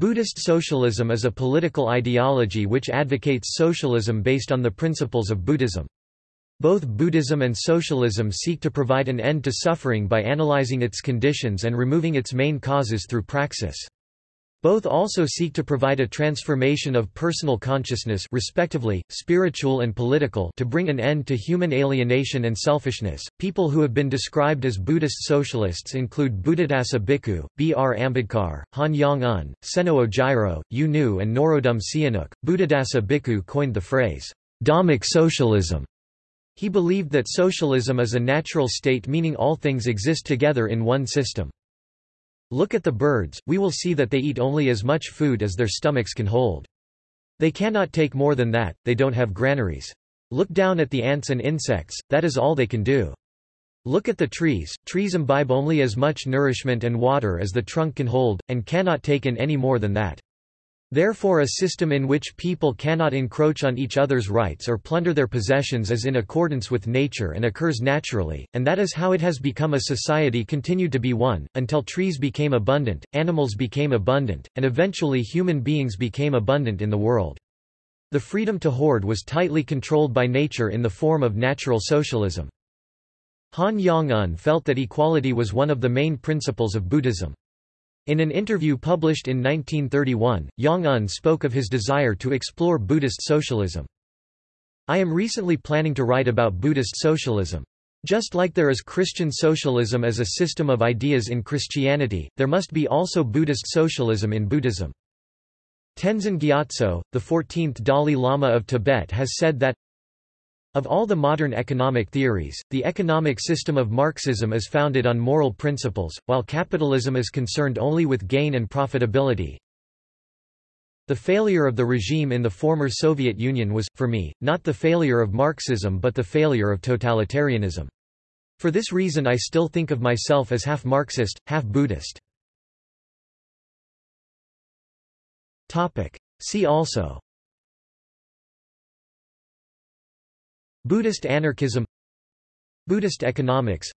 Buddhist socialism is a political ideology which advocates socialism based on the principles of Buddhism. Both Buddhism and socialism seek to provide an end to suffering by analyzing its conditions and removing its main causes through praxis. Both also seek to provide a transformation of personal consciousness respectively, spiritual and political to bring an end to human alienation and selfishness. People who have been described as Buddhist socialists include Buddhadasa Bhikkhu, B. R. Ambedkar, Han Yong-un, Seno Ojiro, U Nu and Norodom Sihanouk. Buddhadasa Bhikkhu coined the phrase, Dhammic socialism. He believed that socialism is a natural state meaning all things exist together in one system. Look at the birds, we will see that they eat only as much food as their stomachs can hold. They cannot take more than that, they don't have granaries. Look down at the ants and insects, that is all they can do. Look at the trees, trees imbibe only as much nourishment and water as the trunk can hold, and cannot take in any more than that. Therefore a system in which people cannot encroach on each other's rights or plunder their possessions is in accordance with nature and occurs naturally, and that is how it has become a society continued to be one, until trees became abundant, animals became abundant, and eventually human beings became abundant in the world. The freedom to hoard was tightly controlled by nature in the form of natural socialism. Han Yong-un felt that equality was one of the main principles of Buddhism. In an interview published in 1931, Yong-un spoke of his desire to explore Buddhist socialism. I am recently planning to write about Buddhist socialism. Just like there is Christian socialism as a system of ideas in Christianity, there must be also Buddhist socialism in Buddhism. Tenzin Gyatso, the 14th Dalai Lama of Tibet has said that of all the modern economic theories, the economic system of Marxism is founded on moral principles, while capitalism is concerned only with gain and profitability. The failure of the regime in the former Soviet Union was, for me, not the failure of Marxism but the failure of totalitarianism. For this reason I still think of myself as half Marxist, half Buddhist. See also Buddhist anarchism Buddhist economics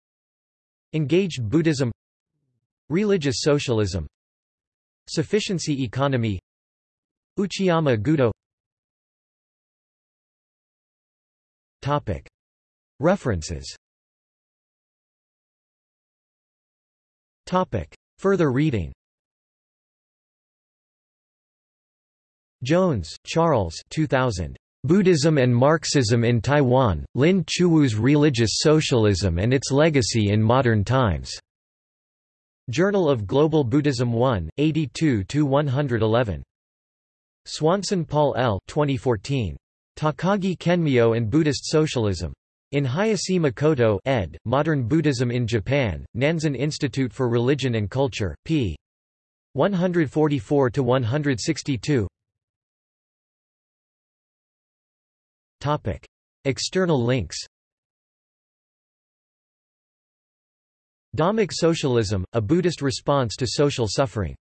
Engaged Buddhism Religious socialism Sufficiency economy Uchiyama Gudo Topic. References Topic. Further reading Jones, Charles 2000. Buddhism and Marxism in Taiwan, Lin Qiuwu's Religious Socialism and Its Legacy in Modern Times. Journal of Global Buddhism 1, 82–111. Swanson Paul L. 2014. Takagi Kenmyo and Buddhist Socialism. In Hayashi Makoto ed., Modern Buddhism in Japan, Nanzan Institute for Religion and Culture, p. 144–162 Topic. External links Dhammic Socialism, a Buddhist response to social suffering